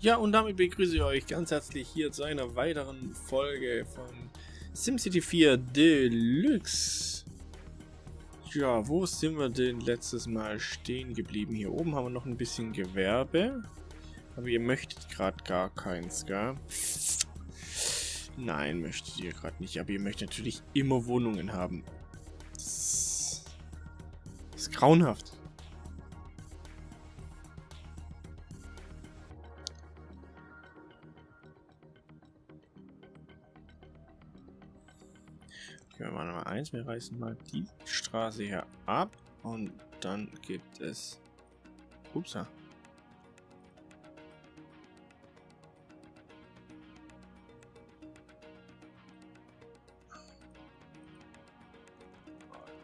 Ja, und damit begrüße ich euch ganz herzlich hier zu einer weiteren Folge von SimCity 4 Deluxe. Ja, wo sind wir denn letztes Mal stehen geblieben? Hier oben haben wir noch ein bisschen Gewerbe. Aber ihr möchtet gerade gar keins, gell? Nein, möchtet ihr gerade nicht. Aber ihr möchtet natürlich immer Wohnungen haben. Das ist grauenhaft. Okay, wir mal eins. Wir reißen mal die Straße hier ab. Und dann gibt es... Upsa.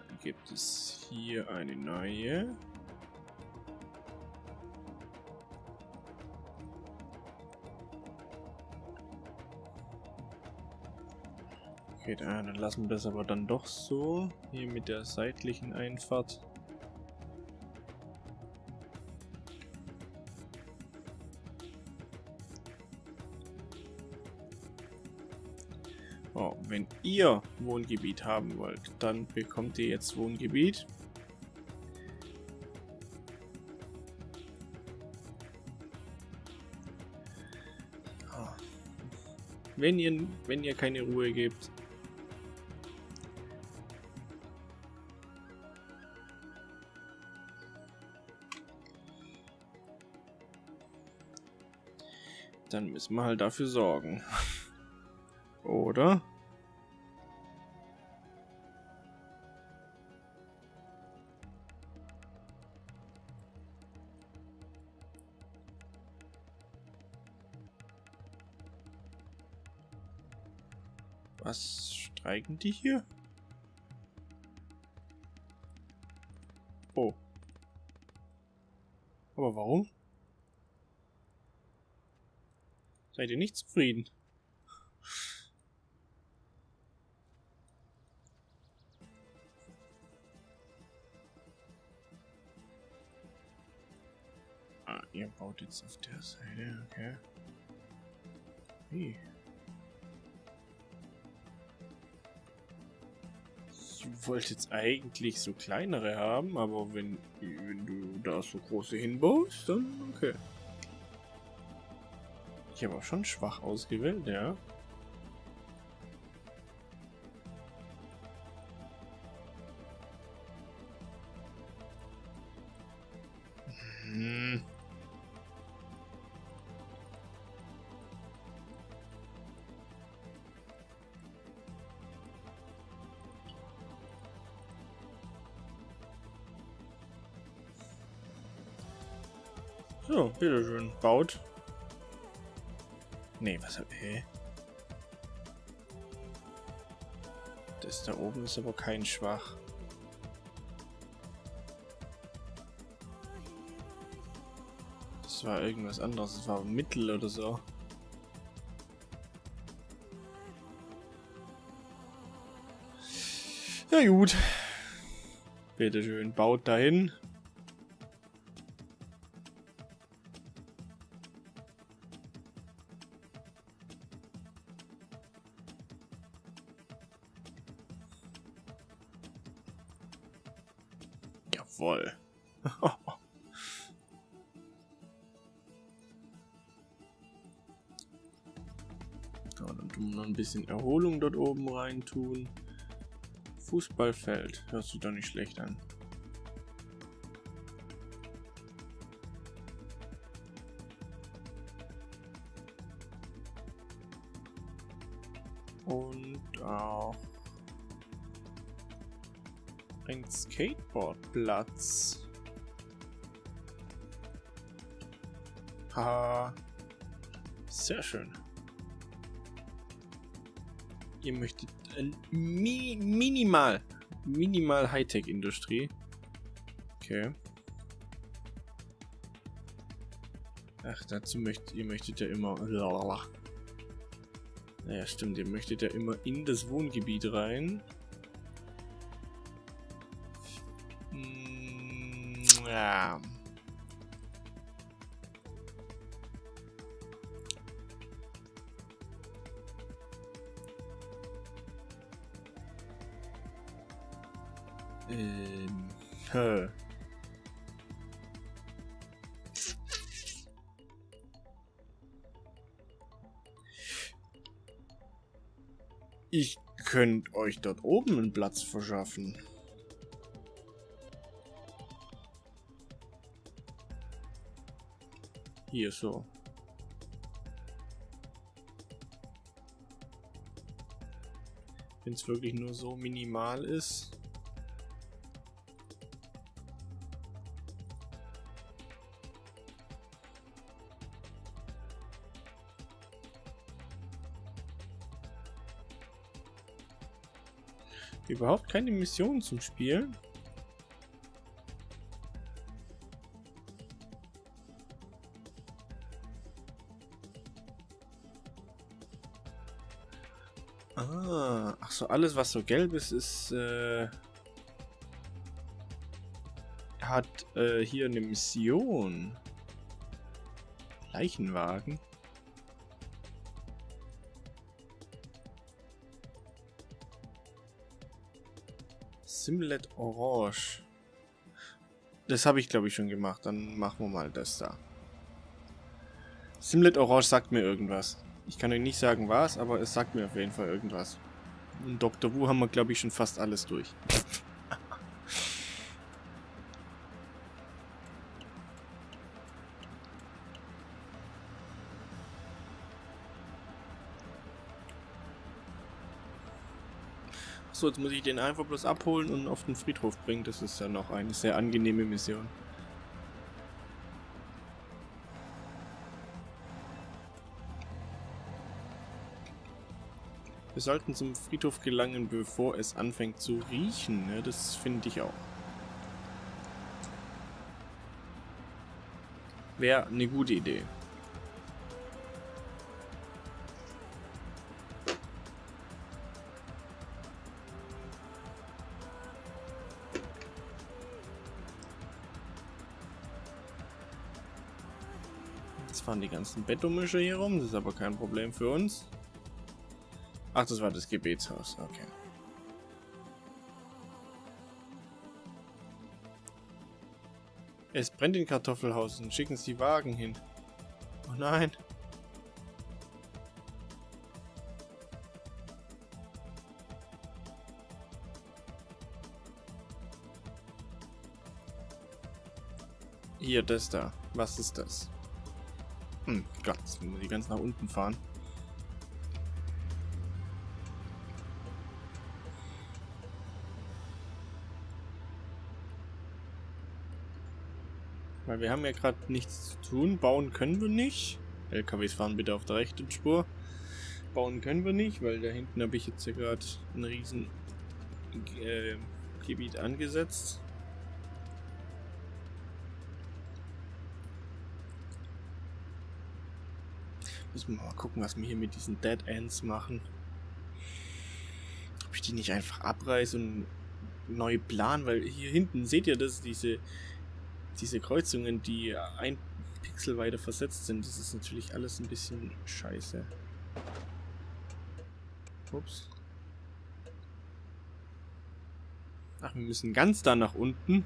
Dann gibt es hier eine neue. Okay, dann lassen wir das aber dann doch so. Hier mit der seitlichen Einfahrt. Oh, wenn ihr Wohngebiet haben wollt, dann bekommt ihr jetzt Wohngebiet. Ah. Wenn ihr, wenn ihr keine Ruhe gebt, Dann müssen wir halt dafür sorgen. Oder? Was streiken die hier? Oh. Aber warum? Seid ihr nicht zufrieden? Ah, ihr baut jetzt auf der Seite, okay. Hey. Ich wollte jetzt eigentlich so kleinere haben, aber wenn, wenn du da so große hinbaust, dann okay. Ich habe auch schon schwach ausgewählt, ja. Hm. So, bitteschön. Baut. Nee, was ich? Das da oben ist aber kein Schwach. Das war irgendwas anderes. Das war Mittel oder so. Ja gut. Bitte schön, baut dahin. Bisschen Erholung dort oben rein tun. Fußballfeld, hört sich doch nicht schlecht an. Und auch ein Skateboardplatz. Haha. Sehr schön. Ihr möchtet äh, mi minimal, minimal Hightech-Industrie. Okay. Ach, dazu möchtet ihr möchtet ja immer. Naja, stimmt, ihr möchtet ja immer in das Wohngebiet rein. Ja. Ähm. Hä. Ich könnte euch dort oben einen Platz verschaffen. Hier so. Wenn es wirklich nur so minimal ist. Überhaupt keine Mission zum Spielen. Ah, ach so, alles was so gelb ist, ist äh, hat äh, hier eine Mission. Leichenwagen. Simlet Orange. Das habe ich, glaube ich, schon gemacht. Dann machen wir mal das da. Simlet Orange sagt mir irgendwas. Ich kann euch nicht sagen was, aber es sagt mir auf jeden Fall irgendwas. In Dr. Wu haben wir, glaube ich, schon fast alles durch. So, jetzt muss ich den einfach bloß abholen und auf den Friedhof bringen. Das ist ja noch eine sehr angenehme Mission. Wir sollten zum Friedhof gelangen, bevor es anfängt zu riechen. Ne? Das finde ich auch. Wäre eine gute Idee. Fahren die ganzen Bettomischer hier rum, das ist aber kein Problem für uns. Ach, das war das Gebetshaus, okay. Es brennt in Kartoffelhaus und schicken sie Wagen hin. Oh nein. Hier, das da. Was ist das? Hm, Gott, jetzt muss ich ganz nach unten fahren. Weil wir haben ja gerade nichts zu tun. Bauen können wir nicht. LKWs fahren bitte auf der rechten Spur. Bauen können wir nicht, weil da hinten habe ich jetzt ja gerade ein riesen äh, Gebiet angesetzt. Müssen wir mal gucken, was wir hier mit diesen Dead Ends machen. Ob ich die nicht einfach abreiße und neu plan, weil hier hinten seht ihr das, diese diese Kreuzungen, die ein Pixel weiter versetzt sind, das ist natürlich alles ein bisschen scheiße. Ups. Ach, wir müssen ganz da nach unten.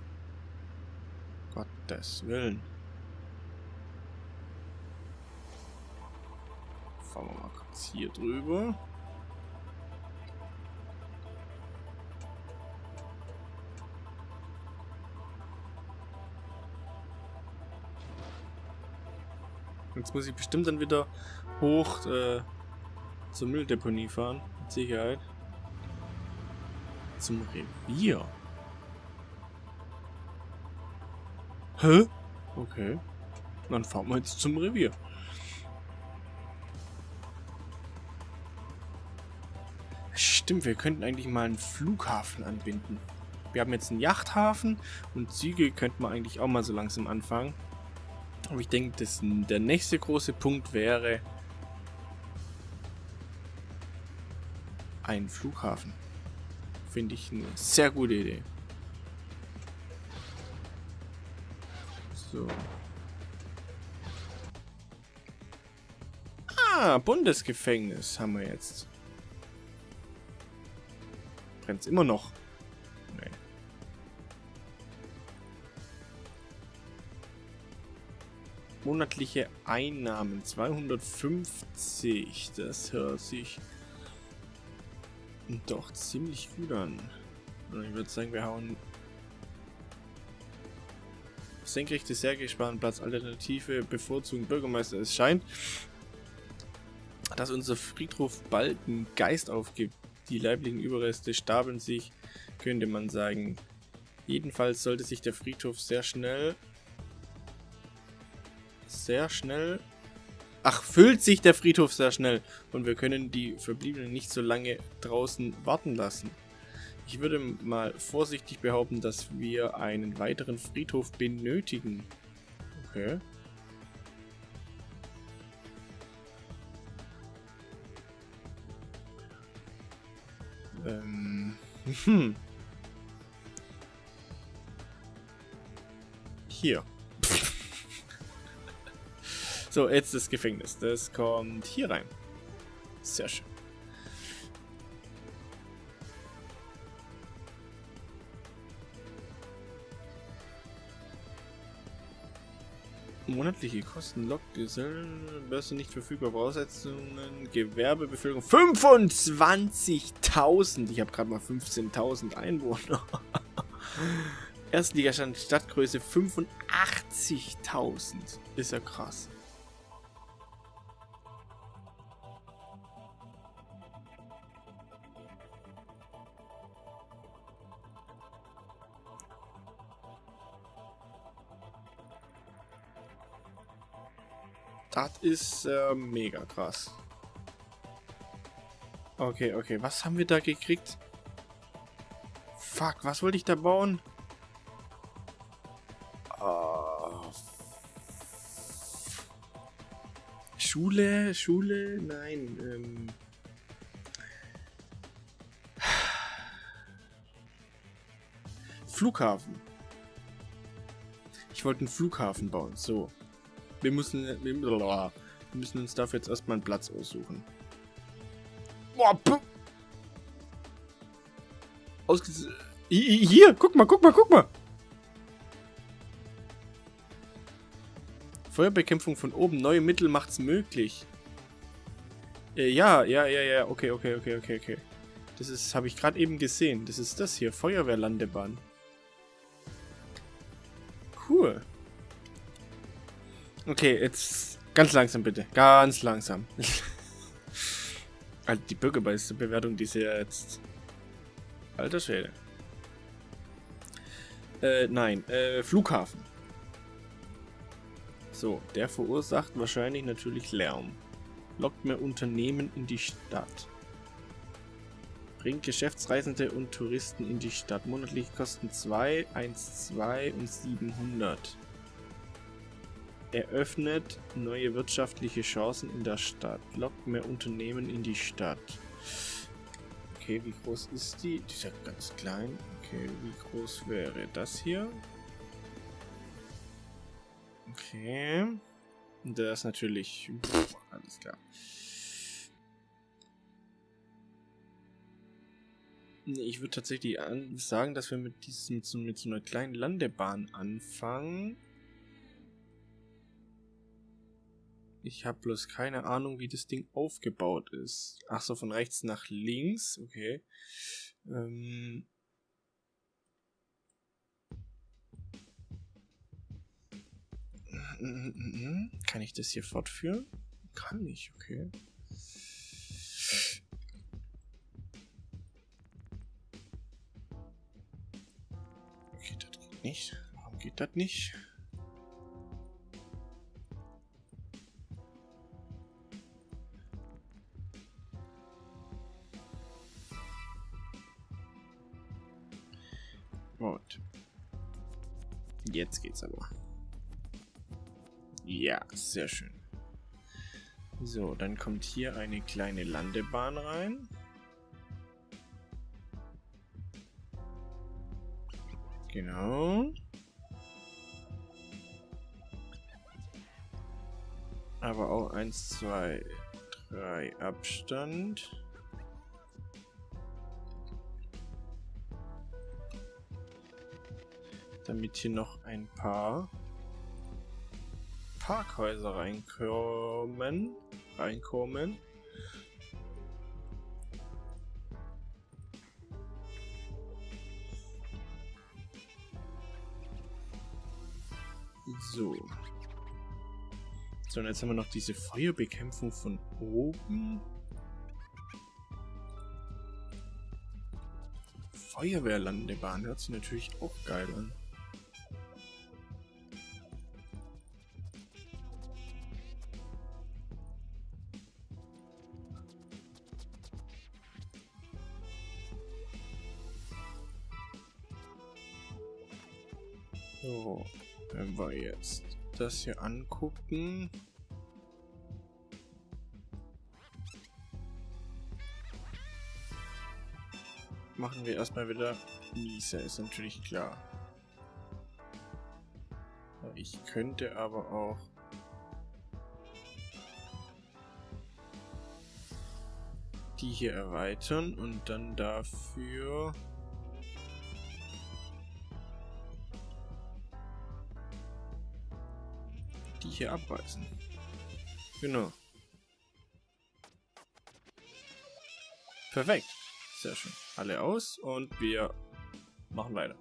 Gottes Willen. Fahren wir mal kurz hier drüber. Jetzt muss ich bestimmt dann wieder hoch äh, zur Mülldeponie fahren. Mit Sicherheit. Zum Revier. Hä? Okay. Dann fahren wir jetzt zum Revier. Stimmt, wir könnten eigentlich mal einen Flughafen anbinden. Wir haben jetzt einen Yachthafen und Züge könnten wir eigentlich auch mal so langsam anfangen. Aber ich denke, der nächste große Punkt wäre ein Flughafen. Finde ich eine sehr gute Idee. So. Ah, Bundesgefängnis haben wir jetzt brennt's immer noch. Nee. Monatliche Einnahmen 250. Das hört sich doch ziemlich gut an. Ich würde sagen, wir hauen senkrechte Serge Sparenplatz Alternative bevorzugen Bürgermeister. Es scheint, dass unser Friedhof bald einen Geist aufgibt. Die leiblichen Überreste stapeln sich, könnte man sagen. Jedenfalls sollte sich der Friedhof sehr schnell sehr schnell Ach, füllt sich der Friedhof sehr schnell und wir können die Verbliebenen nicht so lange draußen warten lassen. Ich würde mal vorsichtig behaupten, dass wir einen weiteren Friedhof benötigen. Okay. Hm. Hier. So, jetzt das Gefängnis. Das kommt hier rein. Sehr schön. Monatliche Kosten, Lokgesellen, Börse nicht verfügbar, Voraussetzungen, Gewerbebevölkerung 25.000. Ich habe gerade mal 15.000 Einwohner. Erstligastand, Stadtgröße 85.000. Ist ja krass. Das ist äh, mega krass. Okay, okay. Was haben wir da gekriegt? Fuck, was wollte ich da bauen? Oh. Schule? Schule? Nein. Ähm. Flughafen. Ich wollte einen Flughafen bauen. So. Wir müssen, wir, müssen uns dafür jetzt erstmal einen Platz aussuchen. Ausges Hier, guck mal, guck mal, guck mal. Feuerbekämpfung von oben. Neue Mittel macht's möglich. Äh, ja, ja, ja, ja. Okay, okay, okay, okay, okay. Das ist, habe ich gerade eben gesehen. Das ist das hier. Feuerwehrlandebahn. Okay, jetzt ganz langsam bitte. Ganz langsam. also die Bürgermeisterbewertung, die ist ja jetzt... Alter Schwede. Äh, nein. Äh, Flughafen. So, der verursacht wahrscheinlich natürlich Lärm. Lockt mehr Unternehmen in die Stadt. Bringt Geschäftsreisende und Touristen in die Stadt. Monatliche Kosten 2, 1, 2 und 700 eröffnet neue wirtschaftliche Chancen in der Stadt, lockt mehr Unternehmen in die Stadt. Okay, wie groß ist die? Die ist ja ganz klein. Okay, wie groß wäre das hier? Okay. Das ist natürlich... Pff, alles klar. Ich würde tatsächlich sagen, dass wir mit diesem mit so einer kleinen Landebahn anfangen. Ich habe bloß keine Ahnung, wie das Ding aufgebaut ist. Ach so, von rechts nach links. Okay. Ähm Kann ich das hier fortführen? Kann ich, okay. Okay, das geht nicht. Warum geht das nicht? Und jetzt geht's aber. Ja, sehr schön. So, dann kommt hier eine kleine Landebahn rein. Genau. Aber auch 1, 2, 3 Abstand. Damit hier noch ein paar Parkhäuser reinkommen. Reinkommen. So. So, und jetzt haben wir noch diese Feuerbekämpfung von oben. Feuerwehrlandebahn hört sich natürlich auch geil an. So, wenn wir jetzt das hier angucken. Machen wir erstmal wieder Miese, ist natürlich klar. Ich könnte aber auch die hier erweitern und dann dafür hier abreißen. Genau. Perfekt. Sehr schön. Alle aus und wir machen weiter.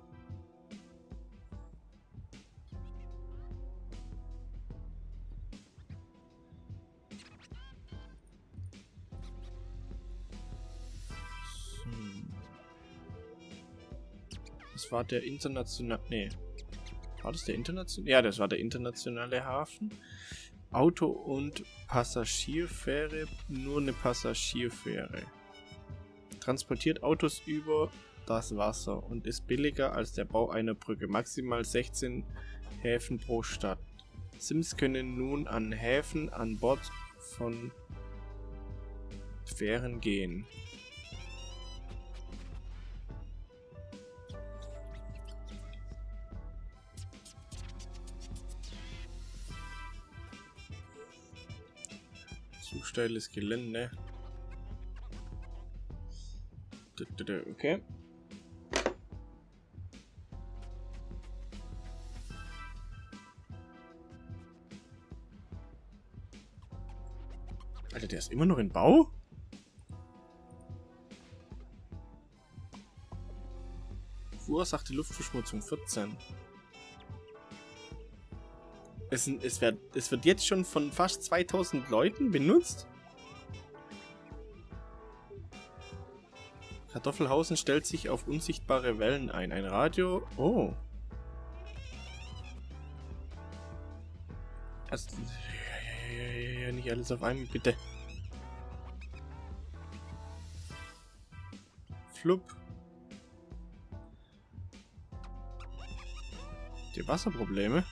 Das war der internationale... Nee, war das der internationale? Ja, das war der internationale Hafen. Auto- und Passagierfähre, nur eine Passagierfähre. Transportiert Autos über das Wasser und ist billiger als der Bau einer Brücke. Maximal 16 Häfen pro Stadt. Sims können nun an Häfen an Bord von Fähren gehen. Steiles Gelände. Okay. Alter, der ist immer noch in Bau? Verursachte Luftverschmutzung 14. Es, es, wird, es wird jetzt schon von fast 2000 Leuten benutzt? Kartoffelhausen stellt sich auf unsichtbare Wellen ein. Ein Radio... Oh. Also, ja, ja, ja, nicht alles auf einmal, bitte. Flup. Die Wasserprobleme.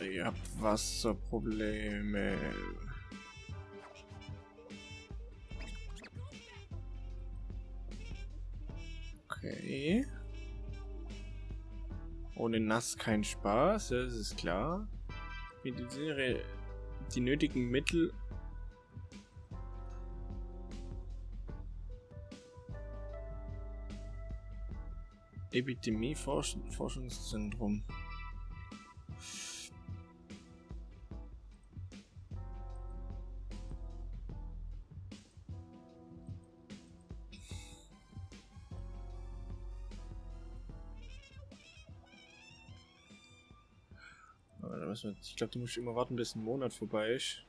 Ihr habt Wasserprobleme. Okay. Ohne Nass kein Spaß, das ist klar. Mediziniere die nötigen Mittel. Epidemie-Forschungszentrum. Ich glaube, du musst immer warten, bis ein Monat vorbei ist.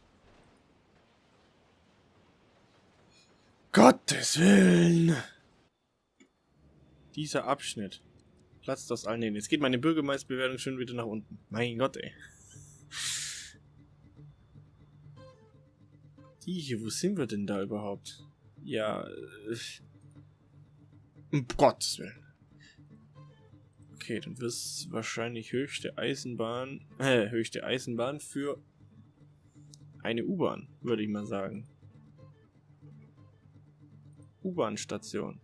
Gottes Willen! Dieser Abschnitt. Platz das allen hin. Jetzt geht meine Bürgermeisterbewertung schon wieder nach unten. Mein Gott, ey. Die hier, wo sind wir denn da überhaupt? Ja, äh, um Gottes Willen. Okay, dann wird es wahrscheinlich höchste Eisenbahn, äh, höchste Eisenbahn für eine U-Bahn, würde ich mal sagen. U-Bahn-Station.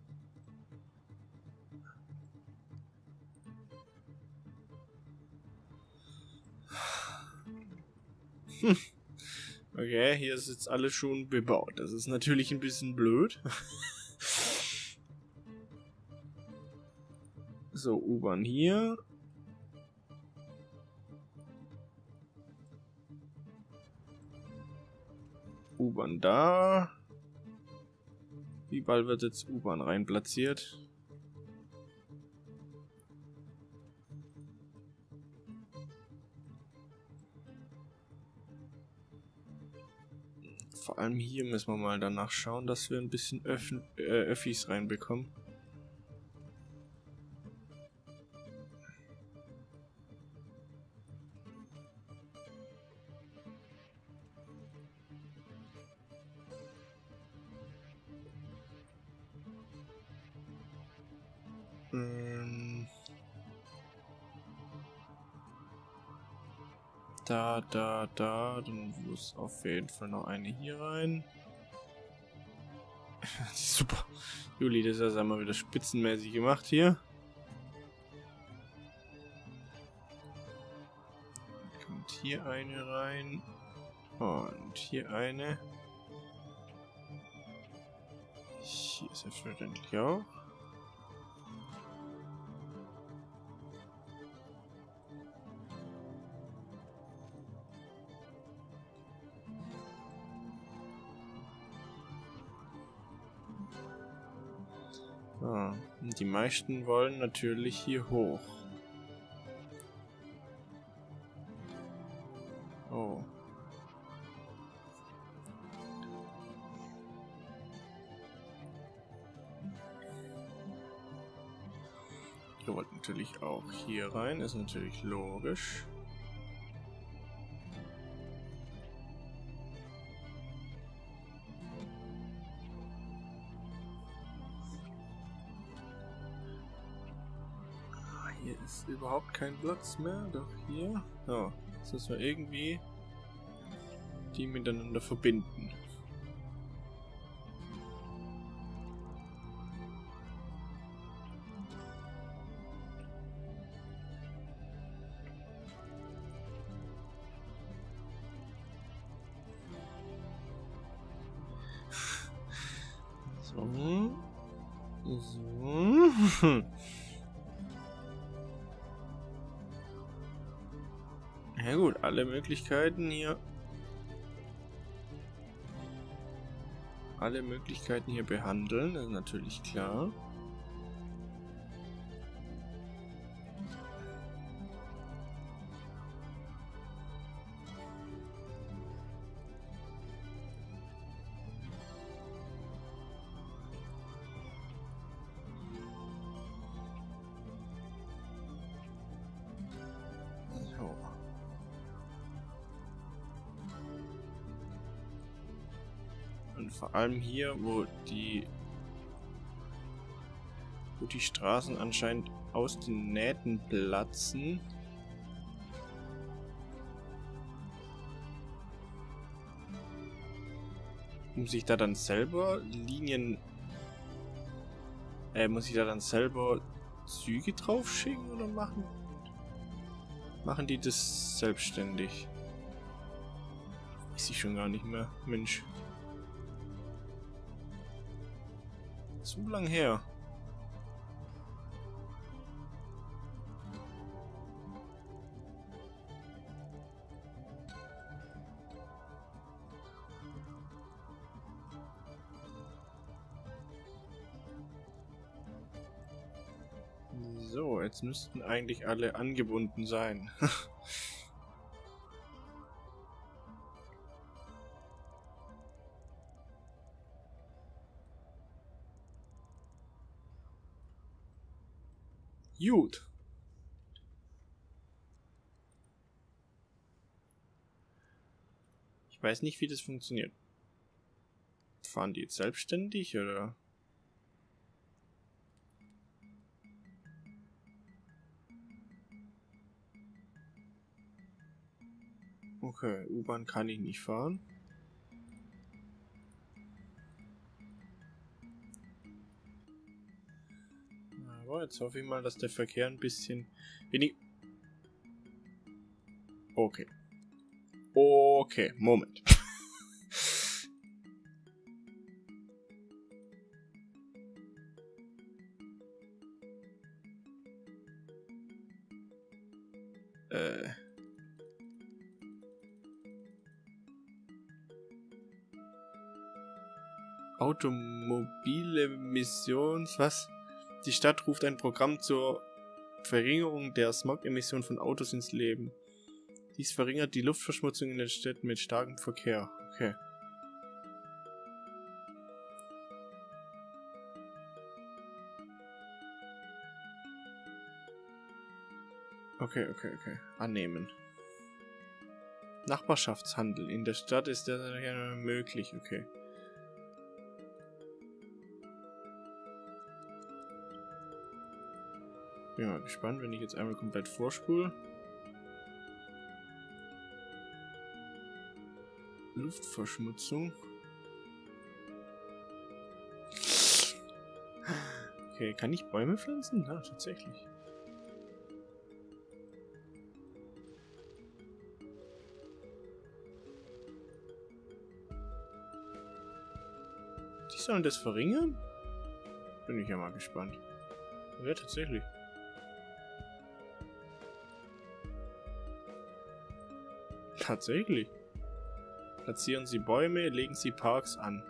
Hm. Okay, hier ist jetzt alles schon bebaut. Das ist natürlich ein bisschen blöd. So, U-Bahn hier. U-Bahn da. Wie bald wird jetzt U-Bahn rein platziert? Vor allem hier müssen wir mal danach schauen, dass wir ein bisschen Öff äh, Öffis reinbekommen. Da, da. Dann muss auf jeden Fall noch eine hier rein. Super. Juli, das ist also einmal wieder spitzenmäßig gemacht hier. Kommt hier eine rein. Und hier eine. Hier ist selbstverständlich auch. Die meisten wollen natürlich hier hoch. Oh. Ihr wollt natürlich auch hier rein, ist natürlich logisch. Ist überhaupt kein Platz mehr, doch hier. Ja, jetzt müssen wir irgendwie die miteinander verbinden. Möglichkeiten hier. Alle Möglichkeiten hier behandeln, ist natürlich klar. Vor allem hier, wo die wo die Straßen anscheinend aus den Nähten platzen. Muss ich da dann selber Linien... Äh, muss ich da dann selber Züge drauf schicken oder machen? Machen die das selbstständig? Ist ich schon gar nicht mehr. Mensch. Zu lang her. So, jetzt müssten eigentlich alle angebunden sein. Gut. Ich weiß nicht, wie das funktioniert. Fahren die jetzt selbstständig oder? Okay, U-Bahn kann ich nicht fahren. So, jetzt hoffe ich mal, dass der Verkehr ein bisschen wenig... Okay. Okay, Moment. Äh. Automobile Missions, was? Die Stadt ruft ein Programm zur Verringerung der Smog-Emission von Autos ins Leben. Dies verringert die Luftverschmutzung in den Städten mit starkem Verkehr. Okay. Okay, okay, okay. Annehmen. Nachbarschaftshandel. In der Stadt ist das möglich, okay. Bin mal gespannt, wenn ich jetzt einmal komplett vorspule. Luftverschmutzung. Okay, kann ich Bäume pflanzen? Ja, tatsächlich. Die sollen das verringern? Bin ich ja mal gespannt. Ja, tatsächlich. Tatsächlich. Platzieren Sie Bäume, legen Sie Parks an.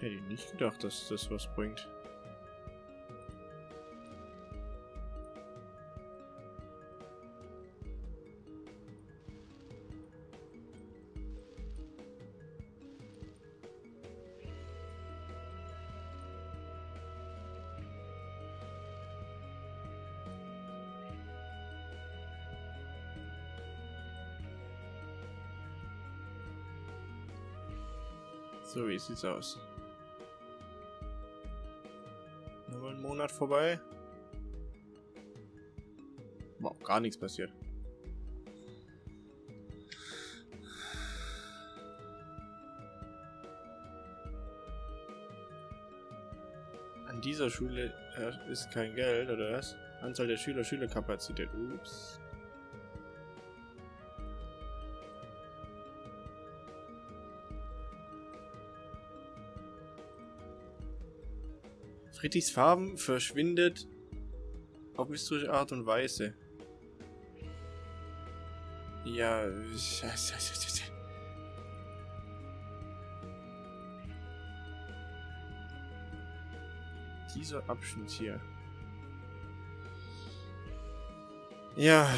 Hätte ich nicht gedacht, dass das was bringt. So, wie sieht's aus? Nochmal ein Monat vorbei. Wow, gar nichts passiert. An dieser Schule äh, ist kein Geld, oder was? Anzahl der Schüler, Schülerkapazität. Ups. Friedrichs Farben verschwindet auf mysteriöse Art und Weise. Ja, dieser Abschnitt hier. Ja.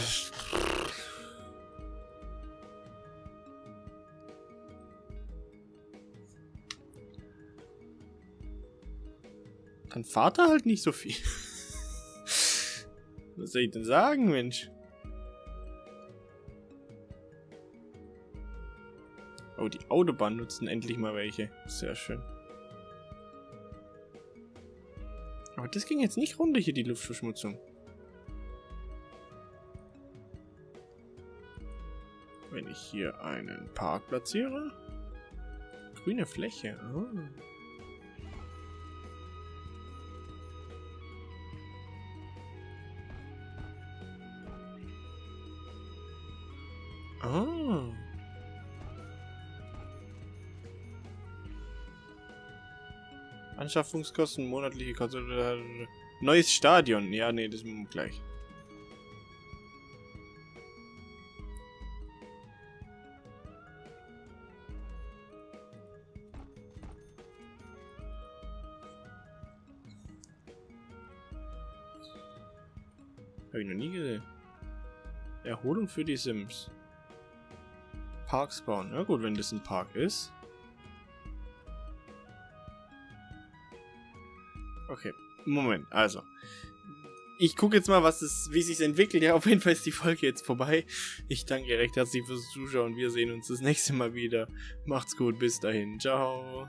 Dann fahrt er halt nicht so viel. Was soll ich denn sagen, Mensch? Oh, die Autobahn nutzen endlich mal welche. Sehr schön. Aber das ging jetzt nicht runter hier, die Luftverschmutzung. Wenn ich hier einen Park platziere. Grüne Fläche. Oh. Oh. Anschaffungskosten, monatliche Konsole. Neues Stadion. Ja, nee, das wir gleich. Habe ich noch nie gesehen. Erholung für die Sims. Parks bauen. Na gut, wenn das ein Park ist. Okay, Moment, also. Ich gucke jetzt mal, was es, wie sich entwickelt. Ja, auf jeden Fall ist die Folge jetzt vorbei. Ich danke recht herzlich fürs Zuschauen. Wir sehen uns das nächste Mal wieder. Macht's gut, bis dahin. Ciao.